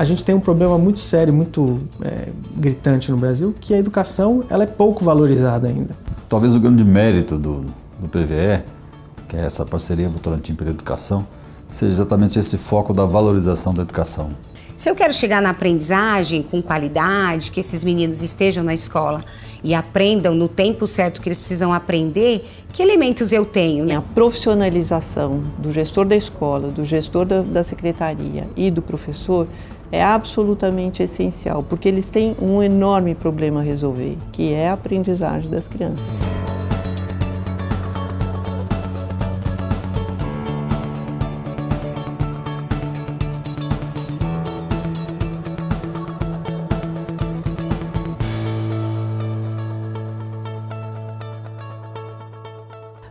A gente tem um problema muito sério, muito é, gritante no Brasil, que a educação ela é pouco valorizada ainda. Talvez o grande mérito do, do PVE, que é essa parceria Votorantim pela Educação, seja exatamente esse foco da valorização da educação. Se eu quero chegar na aprendizagem com qualidade, que esses meninos estejam na escola e aprendam no tempo certo que eles precisam aprender, que elementos eu tenho? Né? A profissionalização do gestor da escola, do gestor da, da secretaria e do professor é absolutamente essencial, porque eles têm um enorme problema a resolver, que é a aprendizagem das crianças.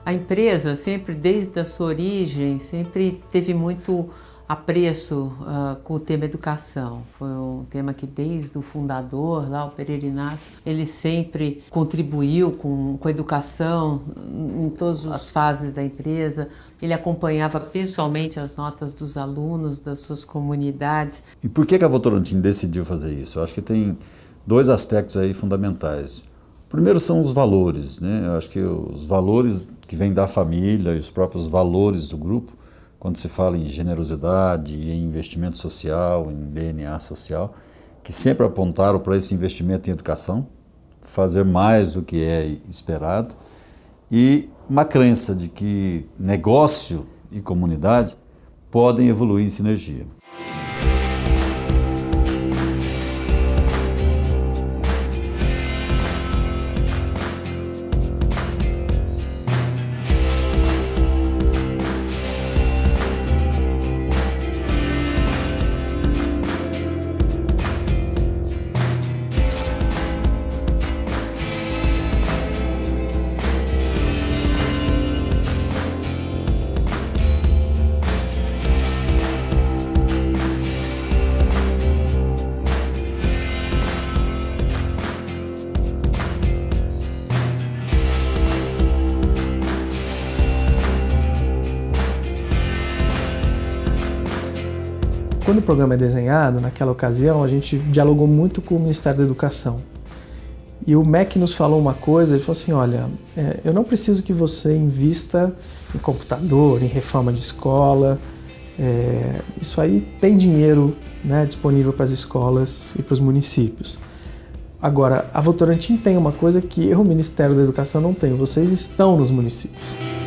A empresa sempre, desde a sua origem, sempre teve muito apreço uh, com o tema educação. Foi um tema que desde o fundador, lá o Pereira Inácio, ele sempre contribuiu com, com a educação em todas as fases da empresa. Ele acompanhava pessoalmente as notas dos alunos, das suas comunidades. E por que a Votorantim decidiu fazer isso? Eu acho que tem dois aspectos aí fundamentais. Primeiro são os valores, né? Eu acho que os valores que vêm da família e os próprios valores do grupo, quando se fala em generosidade, em investimento social, em DNA social, que sempre apontaram para esse investimento em educação, fazer mais do que é esperado, e uma crença de que negócio e comunidade podem evoluir em sinergia. Programa é desenhado, naquela ocasião, a gente dialogou muito com o Ministério da Educação. E o MEC nos falou uma coisa, ele falou assim, olha, é, eu não preciso que você invista em computador, em reforma de escola, é, isso aí tem dinheiro né, disponível para as escolas e para os municípios. Agora, a Votorantim tem uma coisa que o Ministério da Educação não tem, vocês estão nos municípios.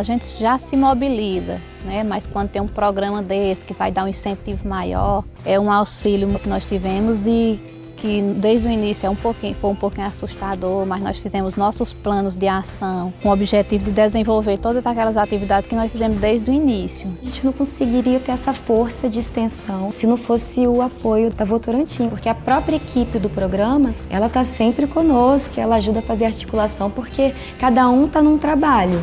A gente já se mobiliza, né? mas quando tem um programa desse que vai dar um incentivo maior, é um auxílio que nós tivemos e que desde o início é um pouquinho, foi um pouquinho assustador, mas nós fizemos nossos planos de ação com o objetivo de desenvolver todas aquelas atividades que nós fizemos desde o início. A gente não conseguiria ter essa força de extensão se não fosse o apoio da Votorantim, porque a própria equipe do programa, ela está sempre conosco, ela ajuda a fazer articulação, porque cada um está num trabalho.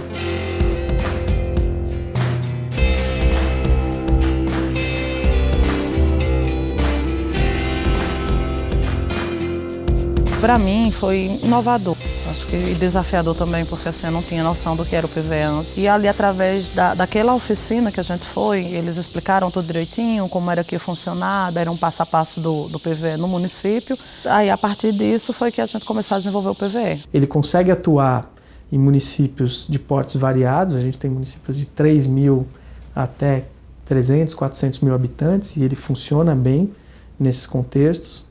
Para mim foi inovador. Acho que desafiador também, porque assim, eu não tinha noção do que era o PVE antes. E ali, através da, daquela oficina que a gente foi, eles explicaram tudo direitinho, como era que ia funcionar, deram um passo a passo do, do PVE no município. Aí, a partir disso, foi que a gente começou a desenvolver o PVE. Ele consegue atuar em municípios de portes variados, a gente tem municípios de 3 mil até 300, 400 mil habitantes, e ele funciona bem nesses contextos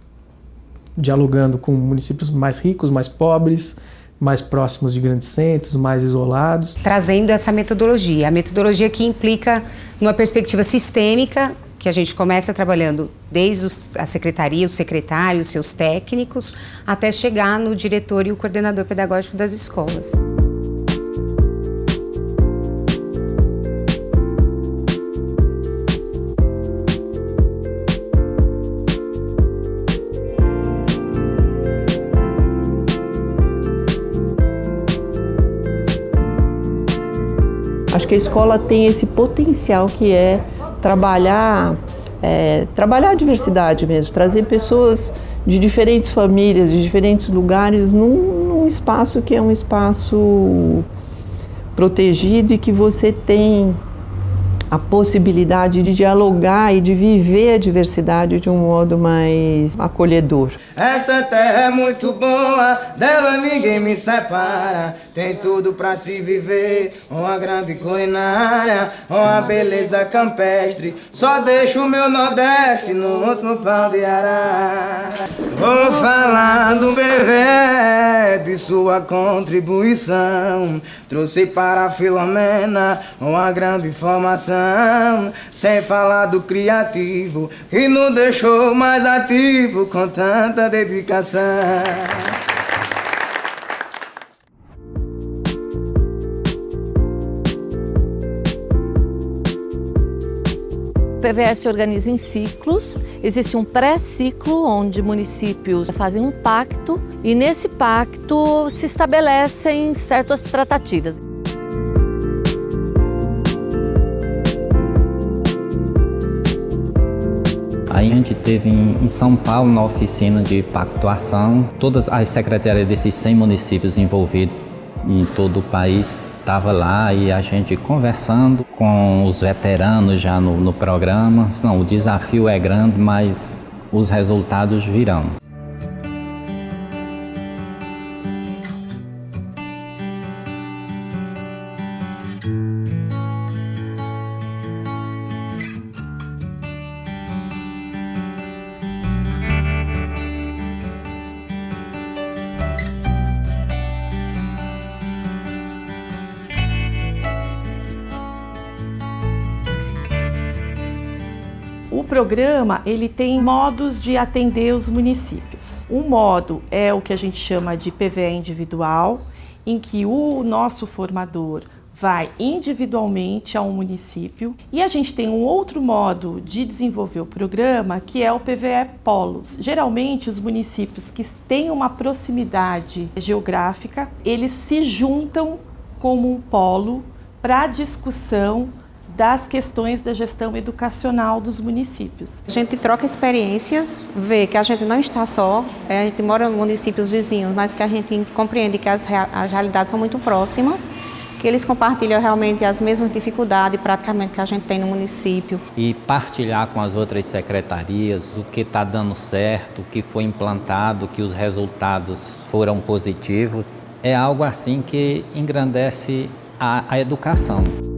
dialogando com municípios mais ricos, mais pobres, mais próximos de grandes centros, mais isolados. Trazendo essa metodologia, a metodologia que implica numa perspectiva sistêmica que a gente começa trabalhando desde a secretaria, o secretário, os seus técnicos, até chegar no diretor e o coordenador pedagógico das escolas. Acho que a escola tem esse potencial que é trabalhar, é, trabalhar a diversidade mesmo, trazer pessoas de diferentes famílias, de diferentes lugares, num, num espaço que é um espaço protegido e que você tem a possibilidade de dialogar e de viver a diversidade de um modo mais acolhedor. Essa terra é muito boa, dela ninguém me separa. Tem tudo pra se viver, uma grande culinária, uma beleza campestre. Só deixo o meu Nordeste no último pau de arara. Vou falar do bebê, de sua contribuição. Trouxe para a Filomena uma grande informação. Sem falar do criativo, que nos deixou mais ativo com tanta dedicação. PVS organiza em ciclos. Existe um pré-ciclo onde municípios fazem um pacto e nesse pacto se estabelecem certas tratativas. Aí a gente teve em São Paulo, na oficina de pactuação, todas as secretarias desses 100 municípios envolvidos em todo o país estava lá e a gente conversando com os veteranos já no, no programa. Não, o desafio é grande, mas os resultados virão. Programa ele tem modos de atender os municípios. Um modo é o que a gente chama de PVE individual, em que o nosso formador vai individualmente a um município e a gente tem um outro modo de desenvolver o programa que é o PVE Polos. Geralmente os municípios que têm uma proximidade geográfica, eles se juntam como um polo para discussão das questões da gestão educacional dos municípios. A gente troca experiências, vê que a gente não está só, é, a gente mora em municípios vizinhos, mas que a gente compreende que as, as realidades são muito próximas, que eles compartilham realmente as mesmas dificuldades praticamente que a gente tem no município. E partilhar com as outras secretarias o que está dando certo, o que foi implantado, que os resultados foram positivos, é algo assim que engrandece a, a educação.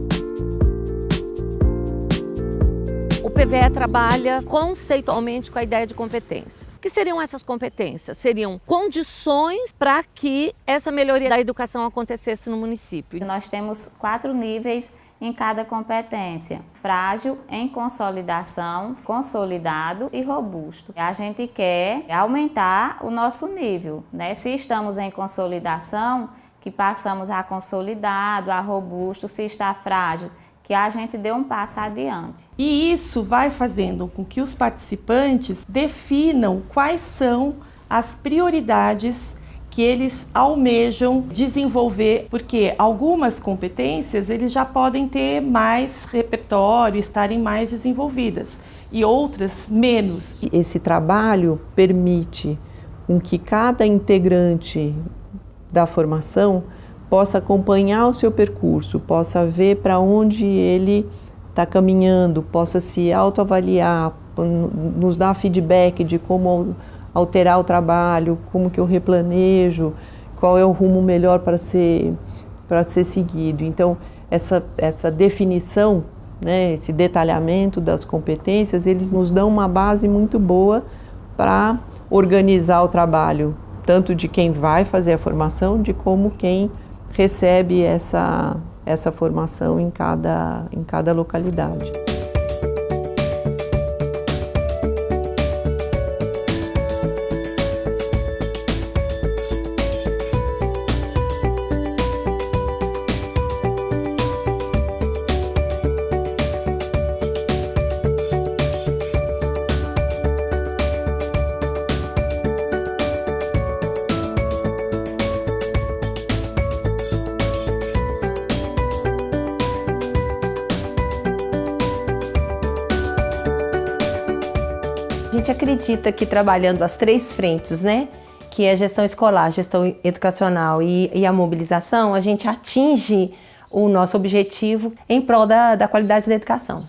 O PVE trabalha conceitualmente com a ideia de competências. O que seriam essas competências? Seriam condições para que essa melhoria da educação acontecesse no município. Nós temos quatro níveis em cada competência: frágil, em consolidação, consolidado e robusto. A gente quer aumentar o nosso nível, né? Se estamos em consolidação, que passamos a consolidado, a robusto, se está frágil, que a gente dê um passo adiante. E isso vai fazendo com que os participantes definam quais são as prioridades que eles almejam desenvolver, porque algumas competências eles já podem ter mais repertório, estarem mais desenvolvidas, e outras menos. Esse trabalho permite com que cada integrante da formação possa acompanhar o seu percurso, possa ver para onde ele está caminhando, possa se autoavaliar, nos dar feedback de como alterar o trabalho, como que eu replanejo, qual é o rumo melhor para ser, para ser seguido. Então, essa, essa definição, né, esse detalhamento das competências, eles nos dão uma base muito boa para organizar o trabalho, tanto de quem vai fazer a formação, de como quem recebe essa, essa formação em cada, em cada localidade. Que trabalhando as três frentes, né? Que é gestão escolar, gestão educacional e, e a mobilização, a gente atinge o nosso objetivo em prol da, da qualidade da educação.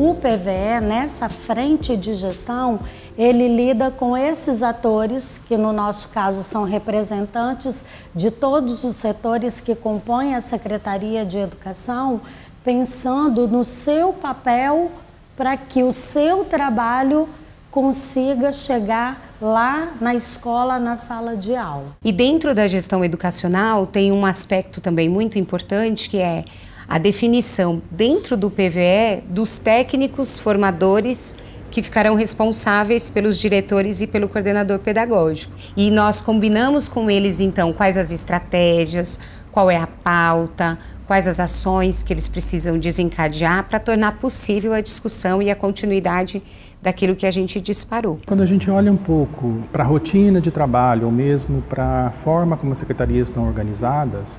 O PVE, nessa frente de gestão, ele lida com esses atores, que no nosso caso são representantes de todos os setores que compõem a Secretaria de Educação, pensando no seu papel para que o seu trabalho consiga chegar lá na escola, na sala de aula. E dentro da gestão educacional tem um aspecto também muito importante que é a definição dentro do PVE dos técnicos formadores que ficarão responsáveis pelos diretores e pelo coordenador pedagógico. E nós combinamos com eles então quais as estratégias, qual é a pauta, quais as ações que eles precisam desencadear para tornar possível a discussão e a continuidade daquilo que a gente disparou. Quando a gente olha um pouco para a rotina de trabalho ou mesmo para a forma como as secretarias estão organizadas,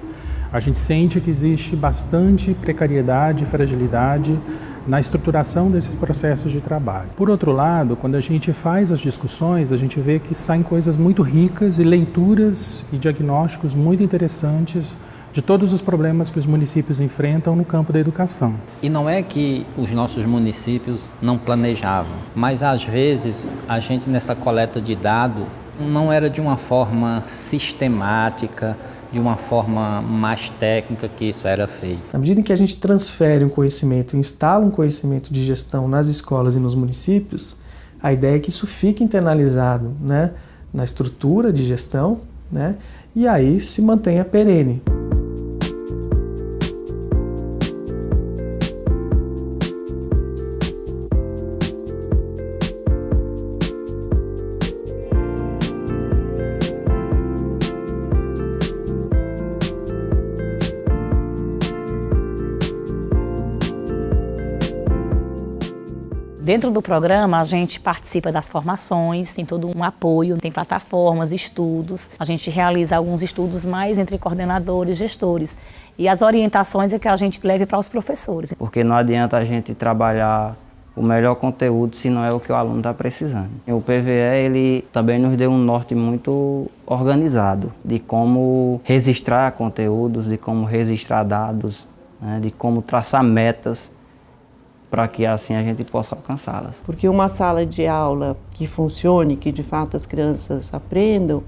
a gente sente que existe bastante precariedade e fragilidade na estruturação desses processos de trabalho. Por outro lado, quando a gente faz as discussões, a gente vê que saem coisas muito ricas e leituras e diagnósticos muito interessantes de todos os problemas que os municípios enfrentam no campo da educação. E não é que os nossos municípios não planejavam, mas às vezes a gente nessa coleta de dado não era de uma forma sistemática, de uma forma mais técnica que isso era feito. Na medida em que a gente transfere um conhecimento, instala um conhecimento de gestão nas escolas e nos municípios, a ideia é que isso fique internalizado né, na estrutura de gestão né, e aí se mantenha perene. Dentro do programa, a gente participa das formações, tem todo um apoio, tem plataformas, estudos. A gente realiza alguns estudos mais entre coordenadores, gestores. E as orientações é que a gente leve para os professores. Porque não adianta a gente trabalhar o melhor conteúdo se não é o que o aluno está precisando. O PVE ele também nos deu um norte muito organizado de como registrar conteúdos, de como registrar dados, né, de como traçar metas para que assim a gente possa alcançá-las. Porque uma sala de aula que funcione, que de fato as crianças aprendam,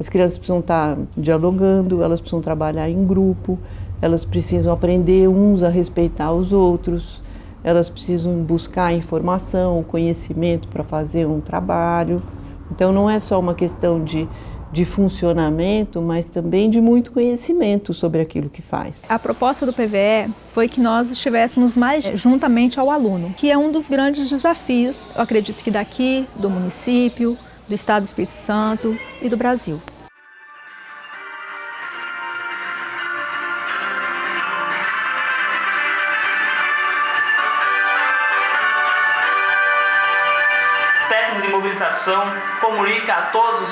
as crianças precisam estar dialogando, elas precisam trabalhar em grupo, elas precisam aprender uns a respeitar os outros, elas precisam buscar informação, conhecimento para fazer um trabalho. Então não é só uma questão de de funcionamento, mas também de muito conhecimento sobre aquilo que faz. A proposta do PVE foi que nós estivéssemos mais juntamente ao aluno, que é um dos grandes desafios, eu acredito que daqui, do município, do Estado do Espírito Santo e do Brasil.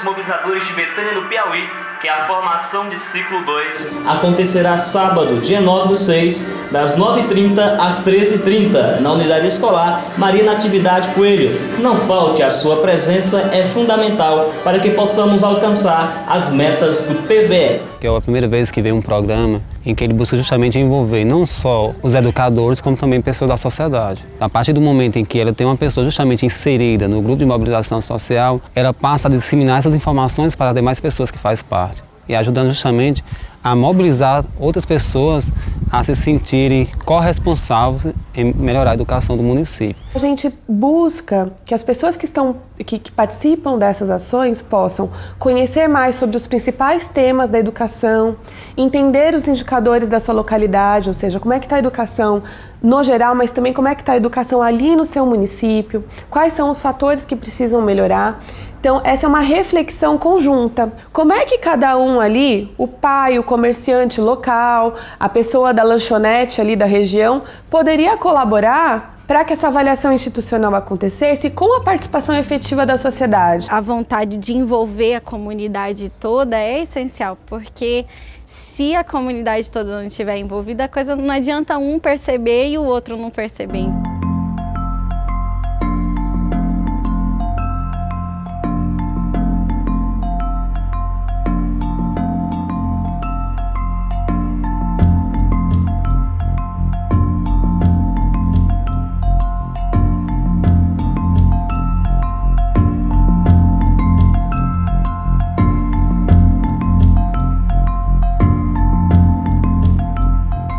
Mobilizadores de Betânia do Piauí que a formação de ciclo 2 acontecerá sábado, dia 9 do 6, das 9h30 às 13h30, na unidade escolar Maria Natividade Coelho. Não falte, a sua presença é fundamental para que possamos alcançar as metas do PVE. Que é a primeira vez que vem um programa em que ele busca justamente envolver não só os educadores, como também pessoas da sociedade. A partir do momento em que ela tem uma pessoa justamente inserida no grupo de mobilização social, ela passa a disseminar essas informações para as demais pessoas que fazem parte e ajudando justamente a mobilizar outras pessoas a se sentirem corresponsáveis em melhorar a educação do município. A gente busca que as pessoas que estão que, que, participam dessas ações possam conhecer mais sobre os principais temas da educação, entender os indicadores da sua localidade, ou seja, como é que está a educação no geral, mas também como é que está a educação ali no seu município, quais são os fatores que precisam melhorar então, essa é uma reflexão conjunta. Como é que cada um ali, o pai, o comerciante local, a pessoa da lanchonete ali da região, poderia colaborar para que essa avaliação institucional acontecesse com a participação efetiva da sociedade? A vontade de envolver a comunidade toda é essencial, porque se a comunidade toda não estiver envolvida, a coisa não adianta um perceber e o outro não perceber.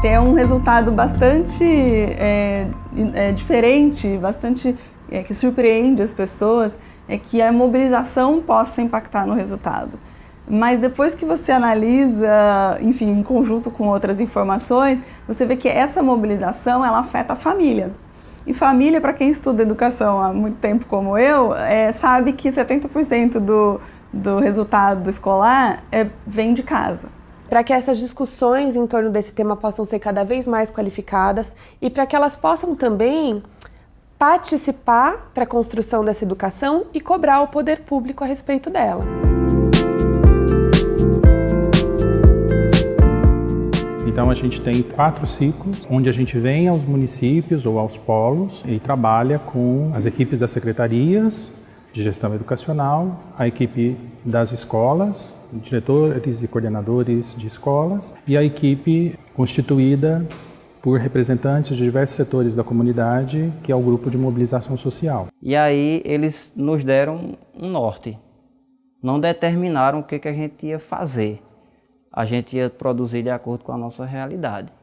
Ter um resultado bastante é, é, diferente, bastante é, que surpreende as pessoas, é que a mobilização possa impactar no resultado. Mas depois que você analisa, enfim, em conjunto com outras informações, você vê que essa mobilização ela afeta a família. E família, para quem estuda educação há muito tempo como eu, é, sabe que 70% do, do resultado escolar é, vem de casa. Para que essas discussões em torno desse tema possam ser cada vez mais qualificadas e para que elas possam também participar para a construção dessa educação e cobrar o poder público a respeito dela. Então a gente tem quatro ciclos, onde a gente vem aos municípios ou aos polos e trabalha com as equipes das secretarias de gestão educacional, a equipe das escolas, diretores e coordenadores de escolas e a equipe constituída por representantes de diversos setores da comunidade, que é o grupo de mobilização social. E aí eles nos deram um norte, não determinaram o que, que a gente ia fazer a gente ia produzir de acordo com a nossa realidade.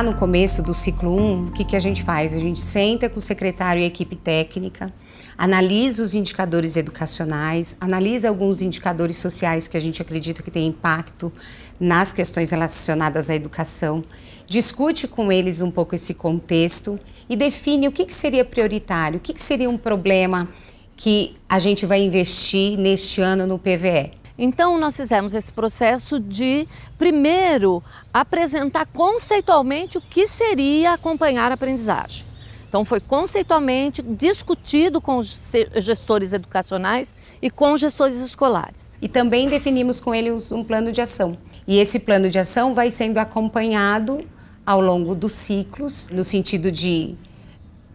Lá no começo do ciclo 1, o que, que a gente faz? A gente senta com o secretário e a equipe técnica, analisa os indicadores educacionais, analisa alguns indicadores sociais que a gente acredita que tem impacto nas questões relacionadas à educação, discute com eles um pouco esse contexto e define o que, que seria prioritário, o que, que seria um problema que a gente vai investir neste ano no PVE. Então, nós fizemos esse processo de, primeiro, apresentar conceitualmente o que seria acompanhar a aprendizagem. Então, foi conceitualmente discutido com os gestores educacionais e com os gestores escolares. E também definimos com eles um plano de ação. E esse plano de ação vai sendo acompanhado ao longo dos ciclos, no sentido de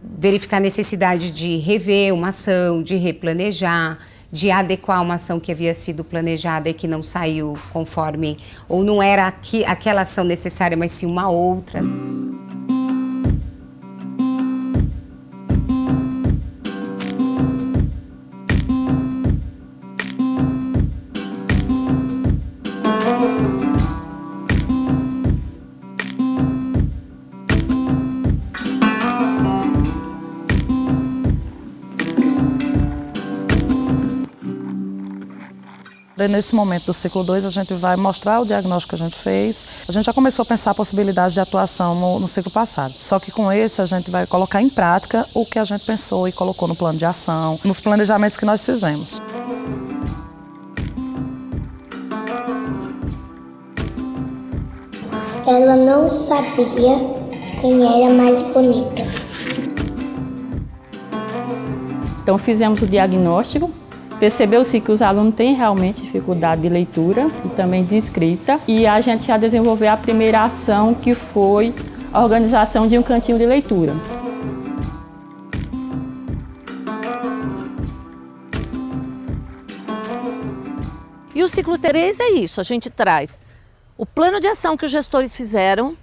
verificar a necessidade de rever uma ação, de replanejar, de adequar uma ação que havia sido planejada e que não saiu conforme, ou não era aqui, aquela ação necessária, mas sim uma outra. Nesse momento do ciclo 2, a gente vai mostrar o diagnóstico que a gente fez. A gente já começou a pensar a possibilidade de atuação no, no ciclo passado. Só que com esse, a gente vai colocar em prática o que a gente pensou e colocou no plano de ação, nos planejamentos que nós fizemos. Ela não sabia quem era mais bonita. Então fizemos o diagnóstico Percebeu-se que os alunos têm realmente dificuldade de leitura e também de escrita e a gente já desenvolveu a primeira ação que foi a organização de um cantinho de leitura. E o ciclo 3 é isso, a gente traz o plano de ação que os gestores fizeram,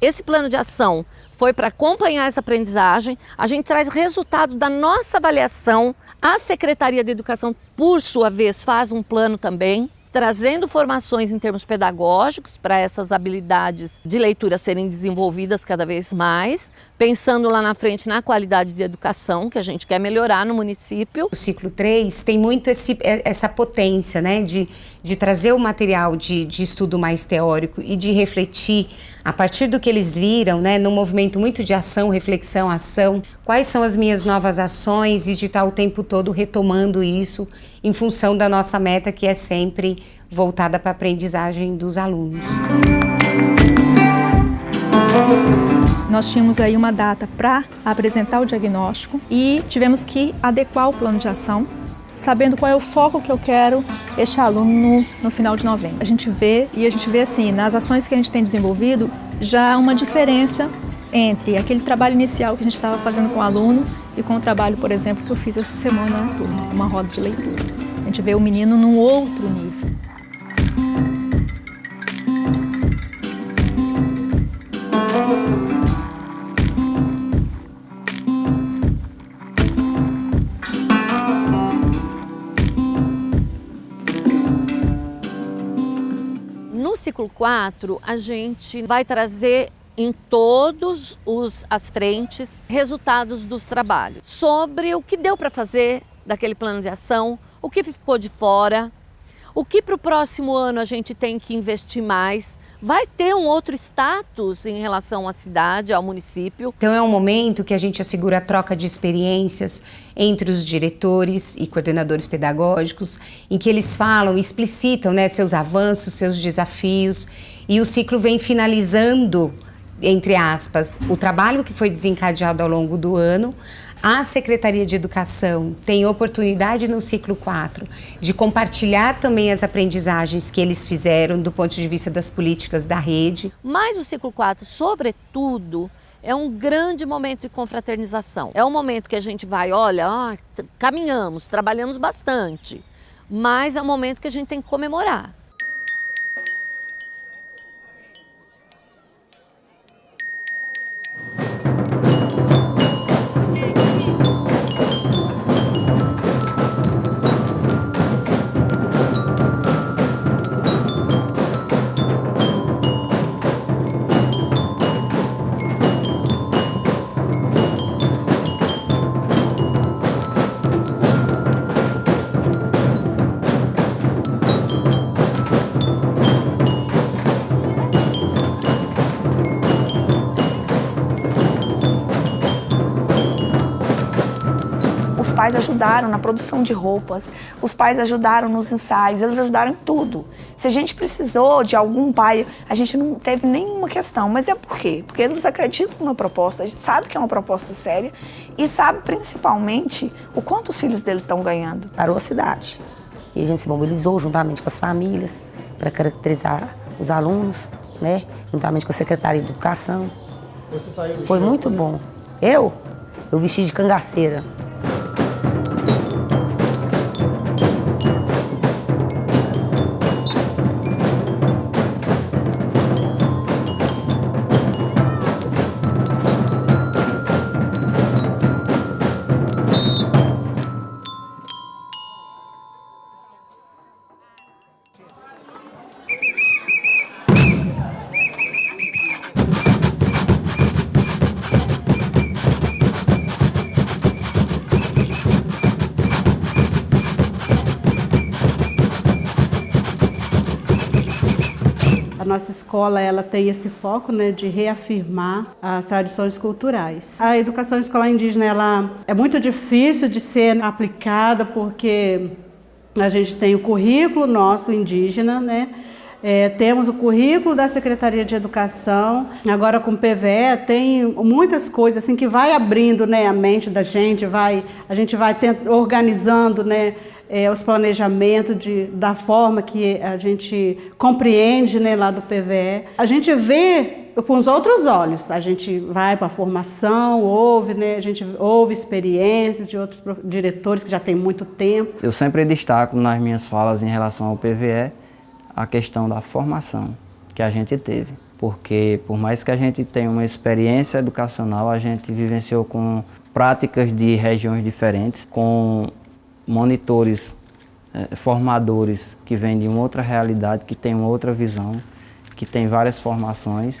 esse plano de ação foi para acompanhar essa aprendizagem. A gente traz resultado da nossa avaliação. A Secretaria de Educação, por sua vez, faz um plano também trazendo formações em termos pedagógicos para essas habilidades de leitura serem desenvolvidas cada vez mais, pensando lá na frente na qualidade de educação que a gente quer melhorar no município. O ciclo 3 tem muito esse, é, essa potência né, de, de trazer o material de, de estudo mais teórico e de refletir a partir do que eles viram, né, num movimento muito de ação, reflexão, ação, quais são as minhas novas ações e de estar o tempo todo retomando isso em função da nossa meta que é sempre voltada para a aprendizagem dos alunos. Nós tínhamos aí uma data para apresentar o diagnóstico e tivemos que adequar o plano de ação, sabendo qual é o foco que eu quero este aluno no, no final de novembro. A gente vê e a gente vê assim, nas ações que a gente tem desenvolvido, já uma diferença entre aquele trabalho inicial que a gente estava fazendo com o aluno e com o trabalho, por exemplo, que eu fiz essa semana na turma, uma roda de leitura. A gente vê o menino num outro nível. No ciclo 4, a gente vai trazer em todos os as frentes resultados dos trabalhos. Sobre o que deu para fazer daquele plano de ação, o que ficou de fora, o que para o próximo ano a gente tem que investir mais, vai ter um outro status em relação à cidade, ao município. Então é um momento que a gente assegura a troca de experiências entre os diretores e coordenadores pedagógicos, em que eles falam, explicitam né, seus avanços, seus desafios, e o ciclo vem finalizando entre aspas, o trabalho que foi desencadeado ao longo do ano. A Secretaria de Educação tem oportunidade no ciclo 4 de compartilhar também as aprendizagens que eles fizeram do ponto de vista das políticas da rede. Mas o ciclo 4, sobretudo, é um grande momento de confraternização. É um momento que a gente vai, olha, ah, caminhamos, trabalhamos bastante, mas é um momento que a gente tem que comemorar. Pais ajudaram na produção de roupas, os pais ajudaram nos ensaios, eles ajudaram em tudo. Se a gente precisou de algum pai, a gente não teve nenhuma questão. Mas é por quê? Porque eles acreditam na proposta, a gente sabe que é uma proposta séria e sabe principalmente o quanto os filhos deles estão ganhando. Parou a cidade. E a gente se mobilizou juntamente com as famílias para caracterizar os alunos, né? juntamente com a Secretaria de Educação. Foi muito bom. Eu? Eu vesti de cangaceira. Nossa escola ela tem esse foco né, de reafirmar as tradições culturais. A educação escolar indígena ela é muito difícil de ser aplicada porque a gente tem o currículo nosso indígena, né? É, temos o currículo da Secretaria de Educação, agora com o PVE tem muitas coisas assim que vai abrindo né, a mente da gente, vai, a gente vai organizando né, é, os planejamentos de, da forma que a gente compreende né, lá do PVE. A gente vê com os outros olhos, a gente vai para a formação, ouve, né, a gente ouve experiências de outros diretores que já têm muito tempo. Eu sempre destaco nas minhas falas em relação ao PVE a questão da formação que a gente teve. Porque por mais que a gente tenha uma experiência educacional, a gente vivenciou com práticas de regiões diferentes, com monitores, eh, formadores que vêm de uma outra realidade, que têm uma outra visão, que têm várias formações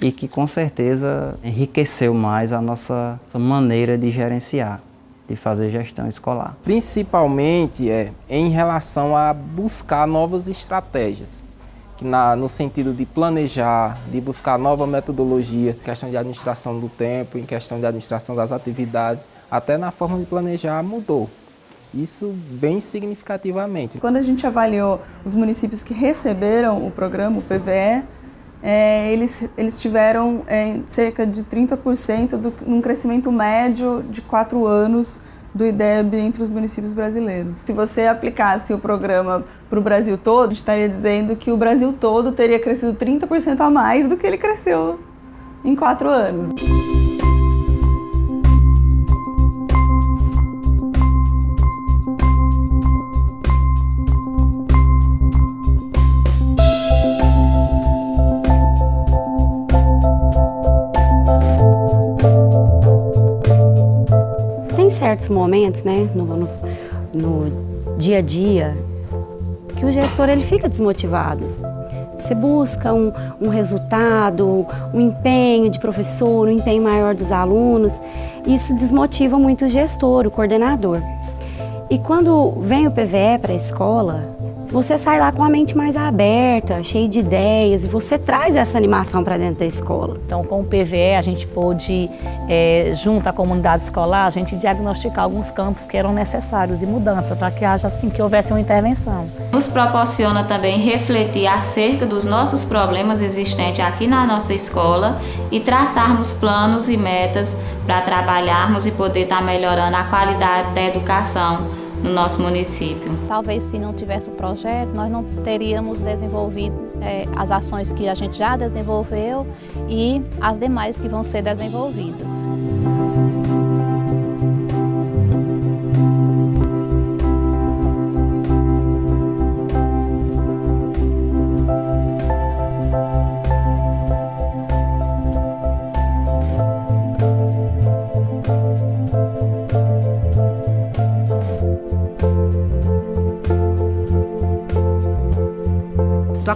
e que com certeza enriqueceu mais a nossa maneira de gerenciar, de fazer gestão escolar. Principalmente é, em relação a buscar novas estratégias, que na, no sentido de planejar, de buscar nova metodologia, questão de administração do tempo, em questão de administração das atividades, até na forma de planejar mudou. Isso bem significativamente. Quando a gente avaliou os municípios que receberam o programa, o PVE, é, eles, eles tiveram é, cerca de 30% do, num crescimento médio de quatro anos do IDEB entre os municípios brasileiros. Se você aplicasse o programa para o Brasil todo, estaria dizendo que o Brasil todo teria crescido 30% a mais do que ele cresceu em quatro anos. Momentos, né, no, no, no dia a dia, que o gestor ele fica desmotivado. Você busca um, um, resultado, um empenho de professor, um empenho maior dos alunos. Isso desmotiva muito o gestor, o coordenador. E quando vem o PVE para a escola, você sai lá com a mente mais aberta, cheio de ideias, e você traz essa animação para dentro da escola. Então, com o PVE, a gente pôde, é, junto à comunidade escolar, a gente diagnosticar alguns campos que eram necessários de mudança, para que haja, assim, que houvesse uma intervenção. Nos proporciona também refletir acerca dos nossos problemas existentes aqui na nossa escola e traçarmos planos e metas para trabalharmos e poder estar melhorando a qualidade da educação no nosso município. Talvez se não tivesse o projeto, nós não teríamos desenvolvido é, as ações que a gente já desenvolveu e as demais que vão ser desenvolvidas.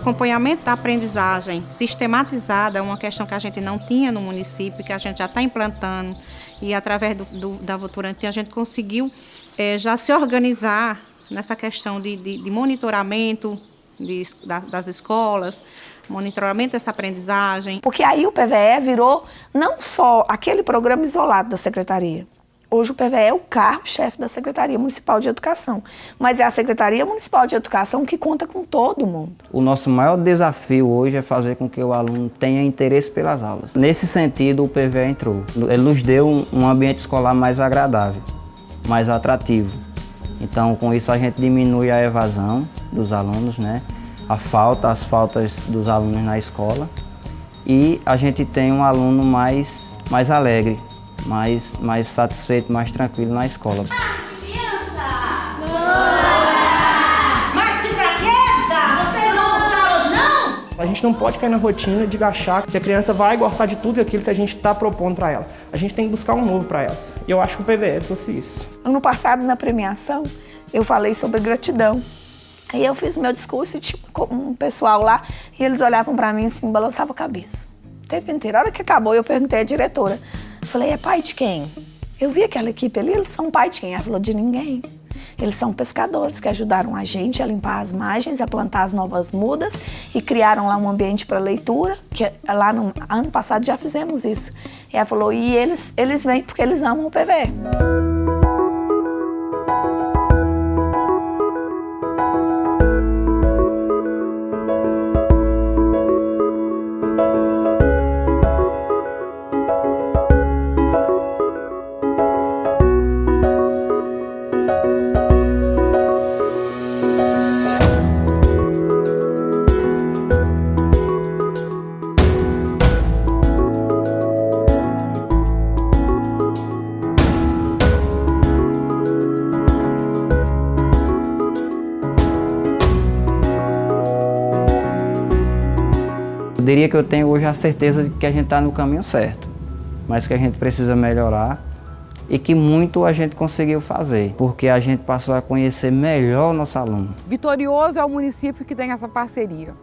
Acompanhamento da aprendizagem sistematizada, é uma questão que a gente não tinha no município, que a gente já está implantando, e através do, do, da Votorantim a gente conseguiu é, já se organizar nessa questão de, de, de monitoramento de, da, das escolas, monitoramento dessa aprendizagem. Porque aí o PVE virou não só aquele programa isolado da secretaria, Hoje o PVE é o carro-chefe da Secretaria Municipal de Educação, mas é a Secretaria Municipal de Educação que conta com todo mundo. O nosso maior desafio hoje é fazer com que o aluno tenha interesse pelas aulas. Nesse sentido, o PVE entrou. Ele nos deu um ambiente escolar mais agradável, mais atrativo. Então, com isso, a gente diminui a evasão dos alunos, né? a falta, as faltas dos alunos na escola e a gente tem um aluno mais, mais alegre, mais, mais satisfeito, mais tranquilo na escola. A gente não pode cair na rotina de achar que a criança vai gostar de tudo aquilo que a gente está propondo para ela. A gente tem que buscar um novo para elas. E eu acho que o PVE trouxe isso. Ano passado, na premiação, eu falei sobre gratidão. Aí eu fiz meu discurso e tinha um pessoal lá e eles olhavam para mim assim, balançavam a cabeça. O tempo inteiro. A hora que acabou, eu perguntei à diretora, Falei, é pai de quem? Eu vi aquela equipe ali, eles são pai de quem? Ela falou, de ninguém. Eles são pescadores que ajudaram a gente a limpar as margens, a plantar as novas mudas e criaram lá um ambiente para leitura, que lá no ano passado já fizemos isso. E ela falou, e eles, eles vêm porque eles amam o PV. Diria que eu tenho hoje a certeza de que a gente está no caminho certo, mas que a gente precisa melhorar e que muito a gente conseguiu fazer, porque a gente passou a conhecer melhor o nosso aluno. Vitorioso é o município que tem essa parceria.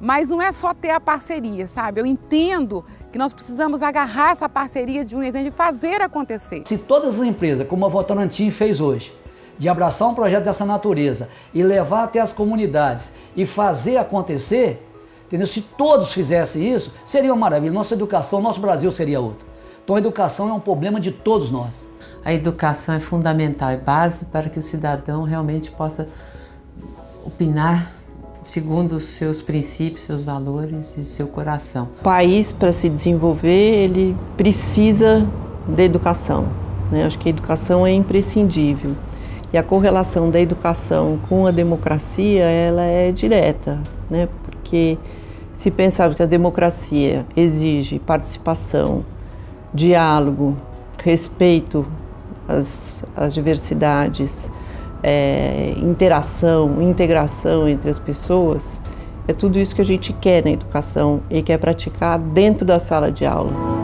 Mas não é só ter a parceria, sabe? Eu entendo que nós precisamos agarrar essa parceria de um e fazer acontecer. Se todas as empresas, como a Votorantim fez hoje, de abraçar um projeto dessa natureza e levar até as comunidades e fazer acontecer, Entendeu? Se todos fizessem isso, seria uma maravilha. Nossa educação, nosso Brasil seria outro. Então a educação é um problema de todos nós. A educação é fundamental, é base para que o cidadão realmente possa opinar segundo os seus princípios, seus valores e seu coração. O país, para se desenvolver, ele precisa da educação. Né? Acho que a educação é imprescindível. E a correlação da educação com a democracia, ela é direta, né? porque se pensar que a democracia exige participação, diálogo, respeito às, às diversidades, é, interação, integração entre as pessoas, é tudo isso que a gente quer na educação e quer praticar dentro da sala de aula.